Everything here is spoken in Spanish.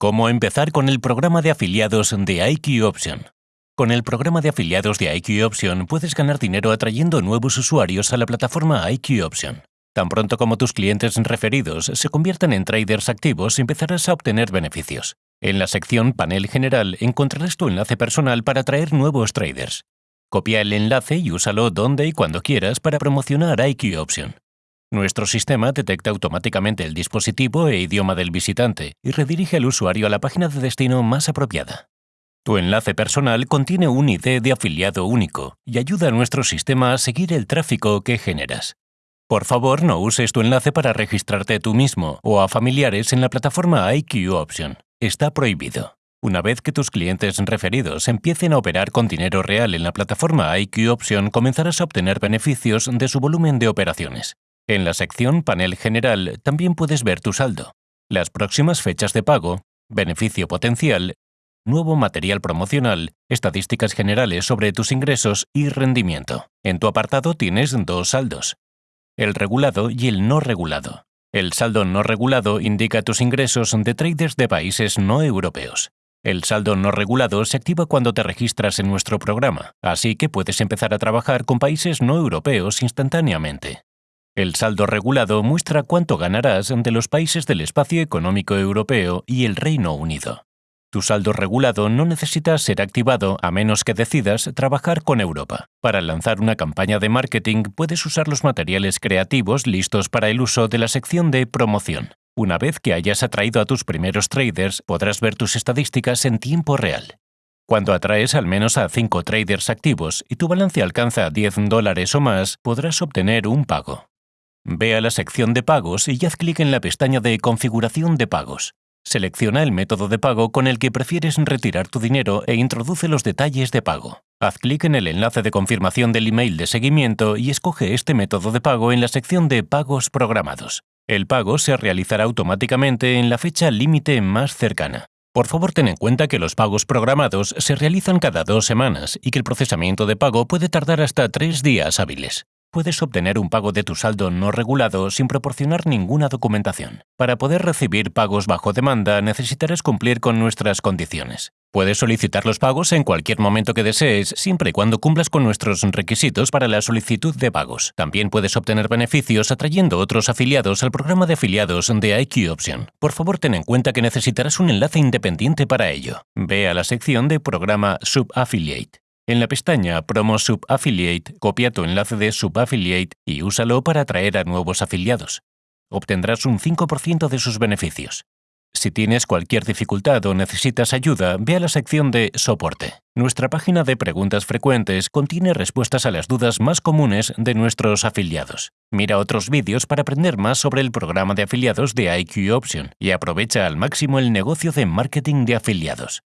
Cómo empezar con el programa de afiliados de IQ Option. Con el programa de afiliados de IQ Option puedes ganar dinero atrayendo nuevos usuarios a la plataforma IQ Option. Tan pronto como tus clientes referidos se conviertan en traders activos, empezarás a obtener beneficios. En la sección Panel General encontrarás tu enlace personal para atraer nuevos traders. Copia el enlace y úsalo donde y cuando quieras para promocionar IQ Option. Nuestro sistema detecta automáticamente el dispositivo e idioma del visitante y redirige al usuario a la página de destino más apropiada. Tu enlace personal contiene un ID de afiliado único y ayuda a nuestro sistema a seguir el tráfico que generas. Por favor, no uses tu enlace para registrarte tú mismo o a familiares en la plataforma IQ Option. Está prohibido. Una vez que tus clientes referidos empiecen a operar con dinero real en la plataforma IQ Option, comenzarás a obtener beneficios de su volumen de operaciones. En la sección Panel General también puedes ver tu saldo, las próximas fechas de pago, beneficio potencial, nuevo material promocional, estadísticas generales sobre tus ingresos y rendimiento. En tu apartado tienes dos saldos, el regulado y el no regulado. El saldo no regulado indica tus ingresos de traders de países no europeos. El saldo no regulado se activa cuando te registras en nuestro programa, así que puedes empezar a trabajar con países no europeos instantáneamente. El saldo regulado muestra cuánto ganarás de los países del espacio económico europeo y el Reino Unido. Tu saldo regulado no necesita ser activado a menos que decidas trabajar con Europa. Para lanzar una campaña de marketing puedes usar los materiales creativos listos para el uso de la sección de promoción. Una vez que hayas atraído a tus primeros traders, podrás ver tus estadísticas en tiempo real. Cuando atraes al menos a 5 traders activos y tu balance alcanza 10 dólares o más, podrás obtener un pago. Ve a la sección de pagos y haz clic en la pestaña de Configuración de pagos. Selecciona el método de pago con el que prefieres retirar tu dinero e introduce los detalles de pago. Haz clic en el enlace de confirmación del email de seguimiento y escoge este método de pago en la sección de Pagos programados. El pago se realizará automáticamente en la fecha límite más cercana. Por favor, ten en cuenta que los pagos programados se realizan cada dos semanas y que el procesamiento de pago puede tardar hasta tres días hábiles puedes obtener un pago de tu saldo no regulado sin proporcionar ninguna documentación. Para poder recibir pagos bajo demanda necesitarás cumplir con nuestras condiciones. Puedes solicitar los pagos en cualquier momento que desees, siempre y cuando cumplas con nuestros requisitos para la solicitud de pagos. También puedes obtener beneficios atrayendo otros afiliados al programa de afiliados de IQ Option. Por favor, ten en cuenta que necesitarás un enlace independiente para ello. Ve a la sección de Programa Subaffiliate. En la pestaña Promo Subaffiliate, copia tu enlace de Subaffiliate y úsalo para atraer a nuevos afiliados. Obtendrás un 5% de sus beneficios. Si tienes cualquier dificultad o necesitas ayuda, ve a la sección de Soporte. Nuestra página de preguntas frecuentes contiene respuestas a las dudas más comunes de nuestros afiliados. Mira otros vídeos para aprender más sobre el programa de afiliados de IQ Option y aprovecha al máximo el negocio de marketing de afiliados.